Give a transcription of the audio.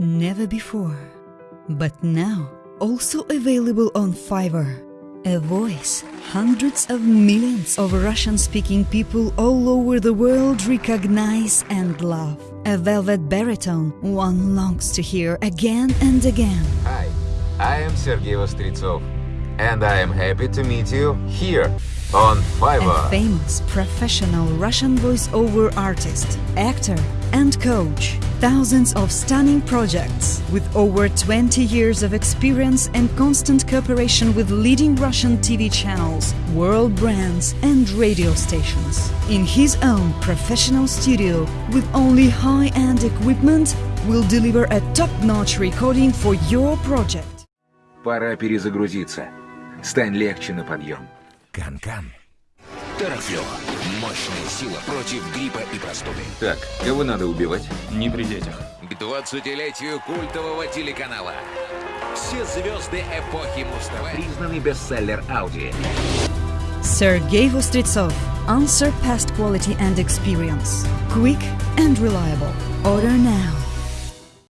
Never before, but now also available on Fiverr. A voice hundreds of millions of Russian speaking people all over the world recognize and love. A velvet baritone one longs to hear again and again. Hi, I am Sergei Vostritsov, and I am happy to meet you here on Fiverr. A Fiverr. famous professional Russian voice-over artist, actor, and coach Thousands of stunning projects with over 20 years of experience and constant cooperation with leading Russian TV channels, world brands, and radio stations. In his own professional studio with only high-end equipment, will deliver a top-notch recording for your project. Пора перезагрузиться. Стань легче на подъем. Кан-кан. Терафло. Мощная сила против гриппа и простуды. Так, кого надо убивать? Не при детях. К 20-летию культового телеканала. Все звезды эпохи Муз-ТВ. Признанный бестселлер Audi. Sergei Vostritsov, unsurpassed quality and experience. Quick and reliable. Order now.